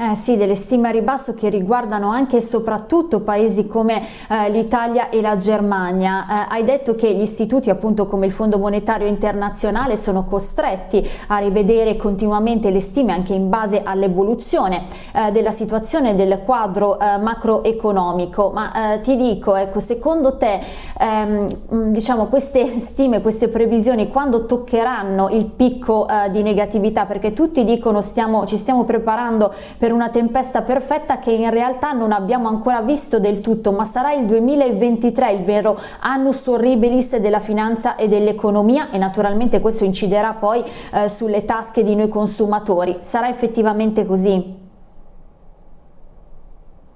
Eh sì, delle stime a ribasso che riguardano anche e soprattutto paesi come eh, l'Italia e la Germania. Eh, hai detto che gli istituti appunto come il Fondo Monetario Internazionale sono costretti a rivedere continuamente le stime anche in base all'evoluzione eh, della situazione del quadro eh, macroeconomico, ma eh, ti dico, ecco, secondo te ehm, diciamo queste stime, queste previsioni quando toccheranno il picco eh, di negatività? Perché tutti dicono stiamo, ci stiamo preparando per per una tempesta perfetta che in realtà non abbiamo ancora visto del tutto, ma sarà il 2023 il vero annus horribilis della finanza e dell'economia e naturalmente questo inciderà poi eh, sulle tasche di noi consumatori. Sarà effettivamente così?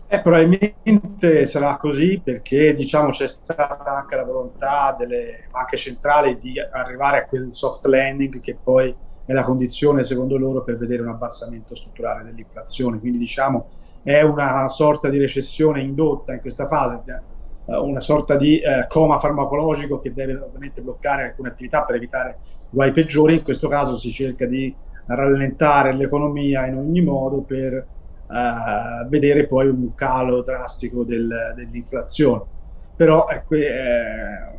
Eh, probabilmente sarà così perché diciamo c'è stata anche la volontà delle banche centrali di arrivare a quel soft landing che poi è la condizione secondo loro per vedere un abbassamento strutturale dell'inflazione. Quindi diciamo è una sorta di recessione indotta in questa fase, eh, una sorta di eh, coma farmacologico che deve ovviamente bloccare alcune attività per evitare guai peggiori. In questo caso si cerca di rallentare l'economia in ogni modo per eh, vedere poi un calo drastico del, dell'inflazione. Però ecco, eh,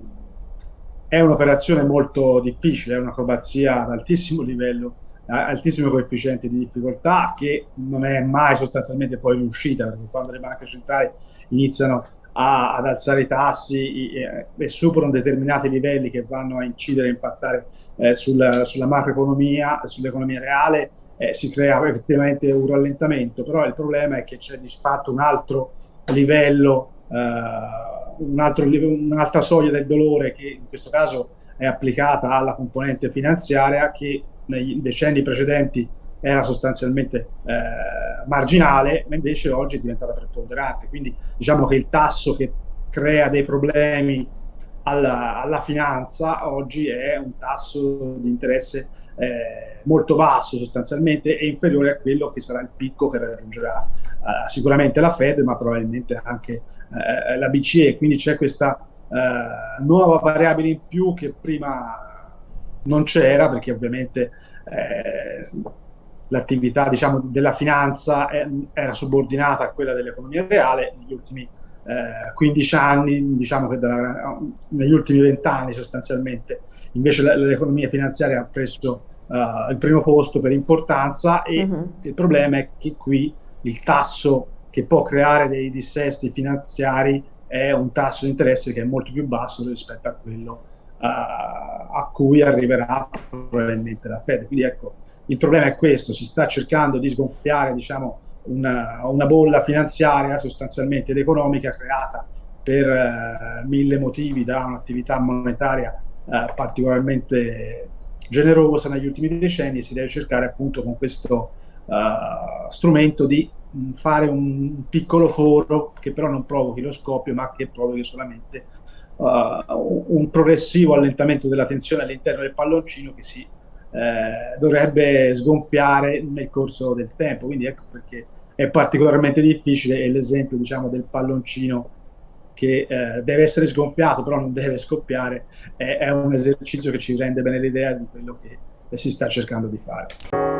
è un'operazione molto difficile, è un'acrobazia ad altissimo livello, altissimo coefficiente di difficoltà che non è mai sostanzialmente poi riuscita, perché quando le banche centrali iniziano a, ad alzare i tassi e, e, superano determinati livelli che vanno a incidere e impattare eh, sulla, sulla macroeconomia, sull'economia reale, eh, si crea effettivamente un rallentamento, però il problema è che c'è di fatto un altro livello eh, un'altra soglia del dolore che in questo caso è applicata alla componente finanziaria che nei decenni precedenti era sostanzialmente eh, marginale, ma invece oggi è diventata preponderante. Quindi diciamo che il tasso che crea dei problemi alla, alla finanza oggi è un tasso di interesse eh, molto basso sostanzialmente e inferiore a quello che sarà il picco che raggiungerà eh, sicuramente la Fed, ma probabilmente anche eh, la BCE, quindi c'è questa eh, nuova variabile in più che prima non c'era perché ovviamente eh, l'attività diciamo, della finanza era subordinata a quella dell'economia reale negli ultimi 15 anni, diciamo che dalla, negli ultimi 20 anni sostanzialmente invece l'economia finanziaria ha preso uh, il primo posto per importanza e uh -huh. il problema è che qui il tasso che può creare dei dissesti finanziari è un tasso di interesse che è molto più basso rispetto a quello uh, a cui arriverà probabilmente la Fed. Quindi ecco, il problema è questo, si sta cercando di sgonfiare diciamo, una, una bolla finanziaria sostanzialmente ed economica creata per uh, mille motivi da un'attività monetaria uh, particolarmente generosa negli ultimi decenni e si deve cercare appunto con questo strumento di fare un piccolo foro che però non provochi lo scoppio ma che provochi solamente uh, un progressivo allentamento della tensione all'interno del palloncino che si eh, dovrebbe sgonfiare nel corso del tempo quindi ecco perché è particolarmente difficile l'esempio diciamo del palloncino che eh, deve essere sgonfiato però non deve scoppiare è, è un esercizio che ci rende bene l'idea di quello che si sta cercando di fare.